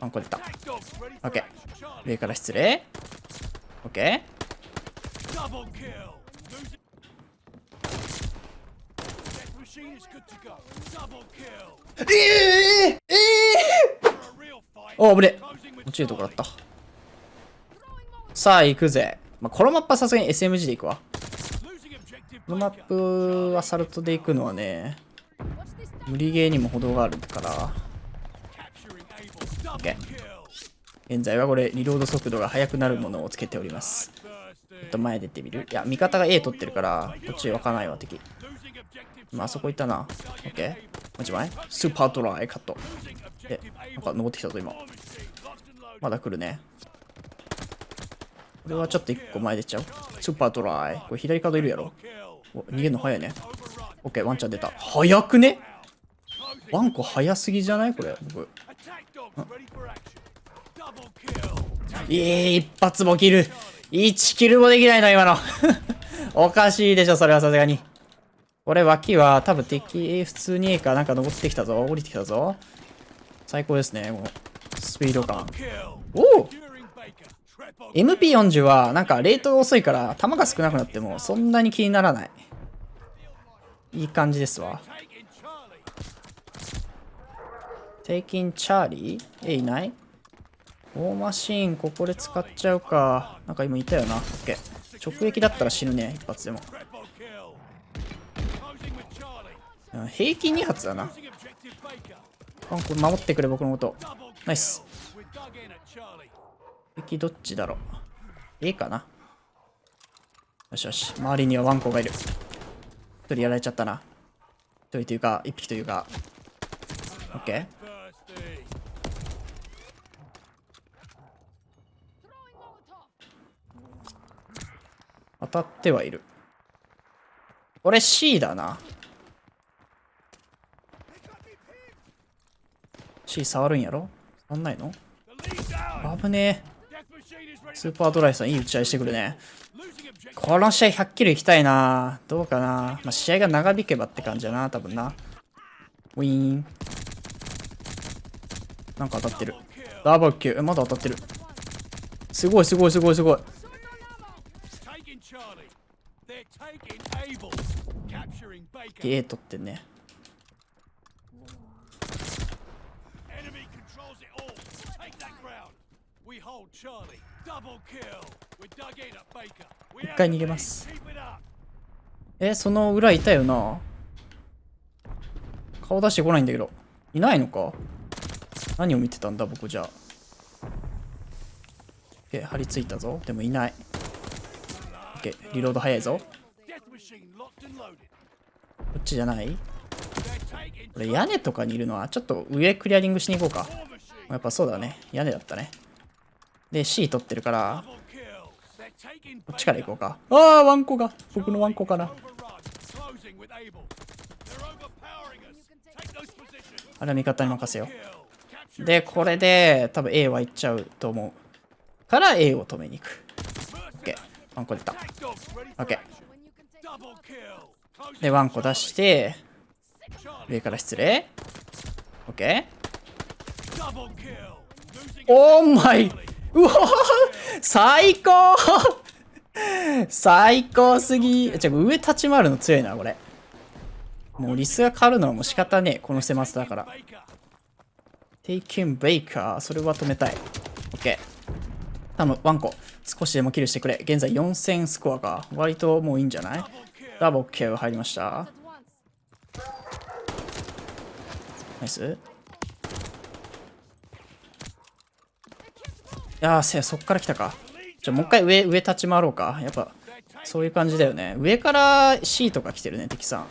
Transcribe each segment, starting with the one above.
ワンコ出た。オッケー。上から失礼。オッケー。ええー、ええー、お危ね落ちるとこだったさあ行くぜ、まあ、このマップはさすがに SMG で行くわこのマップアサルトで行くのはね無理ゲーにも程があるから OK 現在はこれリロード速度が速くなるものをつけております。ちょっと前出てみる？いや味方が A 取ってるからこっち湧かないわ敵。まあそこ行ったな。OK もち前？スーパードライカット。えなんか登ってきたぞ今。まだ来るね。これはちょっと1個前出ちゃう？スーパードライ。これ左角いるやろ。お逃げるの早いね。OK ワンちゃん出た。早くね？ワンコ早すぎじゃない？これ。僕いい一発も切る。1キルもできないの今の。おかしいでしょそれはさすがに。これ脇は多分敵普通に A か。なんか登ってきたぞ。降りてきたぞ。最高ですねもう。スピード感。おお！MP40 はなんかレートが遅いから弾が少なくなってもそんなに気にならない。いい感じですわテイキンチャーリー？えいない？大マシーンここで使っちゃうか。なんか今いたよな。OK 直撃だったら死ぬね一発でも。平均2発だな。あこれ守ってくれ僕のこと。ナイス。敵どっちだろう。A かな。よしよし。周りにはワンコがいる。一人やられちゃったな。一人というか一匹というか。OK 当たってはいる。これ C だな。C 触るんやろ？触んないの？危ねえ。スーパードライさんいい打ち合いしてくるね。この試合100キロいきたいな。どうかな、まあ、試合が長引けばって感じだな多分な。ウィーン。なんか当たってる。ダブルキューまだ当たってる。すごいすごいすごいすごい。A 取ってんね一回逃げます。えその裏いたよな。顔出してこないんだけど。いないのか？何を見てたんだ僕じゃ。あえ張り付いたぞ。でもいない OK リロード早いぞ。こっちじゃない？これ屋根とかにいるのはちょっと上クリアリングしに行こうか。やっぱそうだね。屋根だったね。で C 取ってるからこっちから行こうか。ああワンコが。僕のワンコかなあれは味方に任せよう。でこれで多分 A は行っちゃうと思う。から A を止めに行く。ワンコ出た OK でワンコ出して上から失礼 OK オーマイうわ最高最高すぎ。じゃ上立ち回るの強いな、これ。もうリスが狩るのはもう仕方ねえ。この狭さだから。テイキンベイカー。それは止めたい。オッケー。頼む、ワンコ。少しでもキルしてくれ。現在4000スコアか。割ともういいんじゃない？ダブルケア入りました。ナイス。いやー、そっから来たか。じゃあもう一回上、上立ち回ろうか。やっぱ、そういう感じだよね。上から C とか来てるね、敵さん。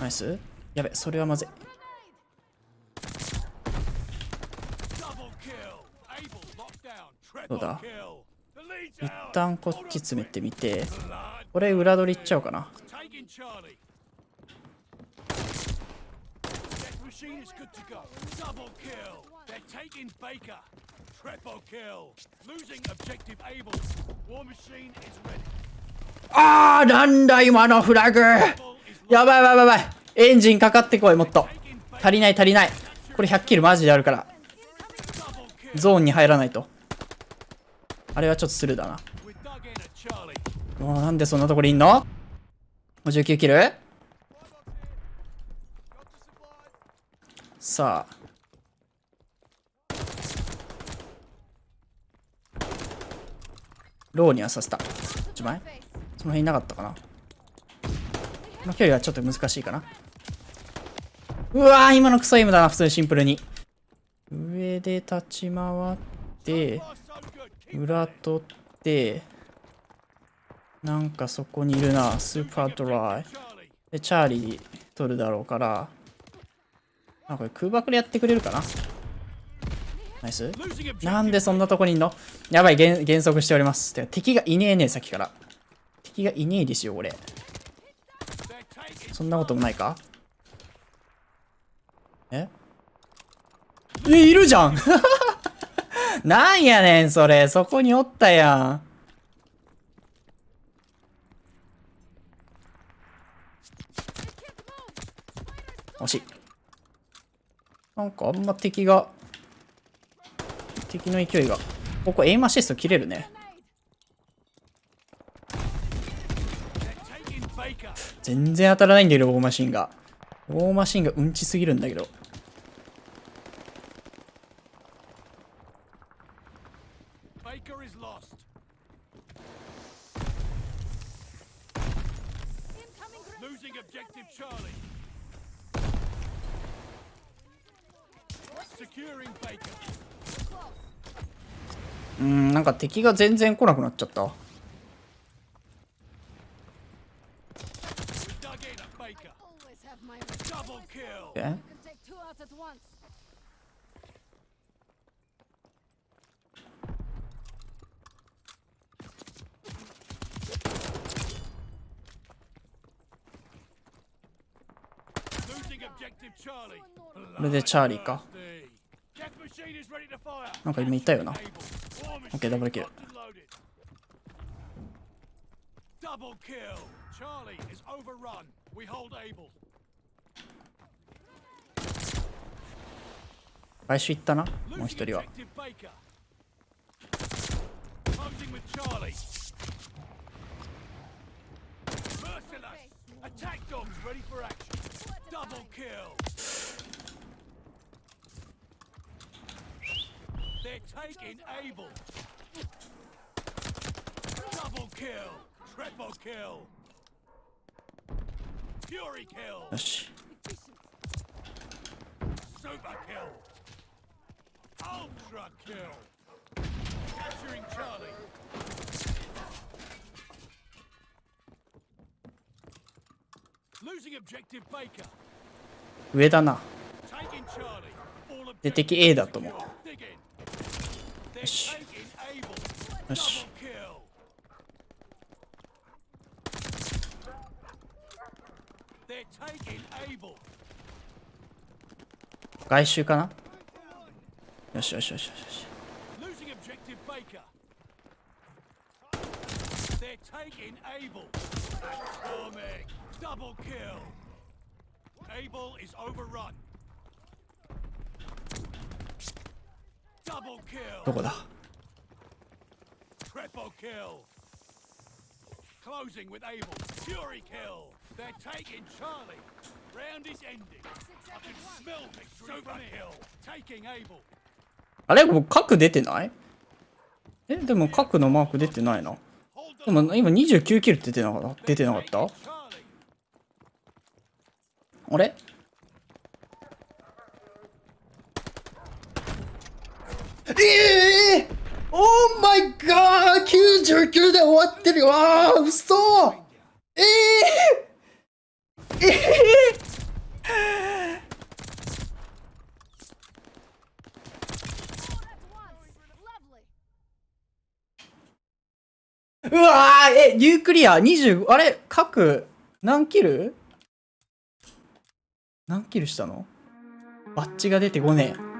ナイスやべ、それはまずい。そうだ。一旦こっち詰めてみて。俺、裏取り行っちゃおうかな。ああ、なんだ今のフラグやばいやばいやばい。エンジンかかってこい、もっと。足りない足りない。これ100キルマジであるから。ゾーンに入らないと。あれはちょっとスルーだな。もうなんでそんなところにいんの ?59 キル？さあ。ローにはさせた。1枚？その辺いなかったかな？この距離はちょっと難しいかな。うわー今のクソイムだな普通にシンプルに。上で立ち回って。裏取ってなんかそこにいるな。スーパードライ。でチャーリー取るだろうからあこれ空爆でやってくれるかな？ナイス。なんでそんなとこにいんの？やばい減速しております。てか敵がいねえねさっきから。敵がいねえですよ俺そんなこともないか？え？えいるじゃん！なんやねんそれ。そこにおったやん。惜しい。なんかあんま敵が敵の勢いが。ここエイムアシスト切れるね。全然当たらないんだけど、ウォーマシンが。ウォーマシンがうんちすぎるんだけど。うん、なんか敵が全然来なくなっちゃった。Okay. Objective Charlie. これでチャーリーかなんか今いたよなオッケーダブルキルチャーリー最初行ったなもう一人はよし Ultra kill. Capturing Charlie. Losing objective Baker. 上だな。で、敵 A だと思う。よし。よし。外周かなよしよしよしよし。どこだ Closing with Abel. Fury kill. They're taking Charlie. Round is ending. Here. Taking Abel. あれ？もう核出てない？え、でも核のマーク出てないな。でも今29キル出てなかった？出てなかった？あれええー、オーマイガー !99 で終わってる。よあー、嘘。ええー、ええー。うわーえ、ニュークリア25、あれ各、何キル？何キルしたの？バッチが出て5年。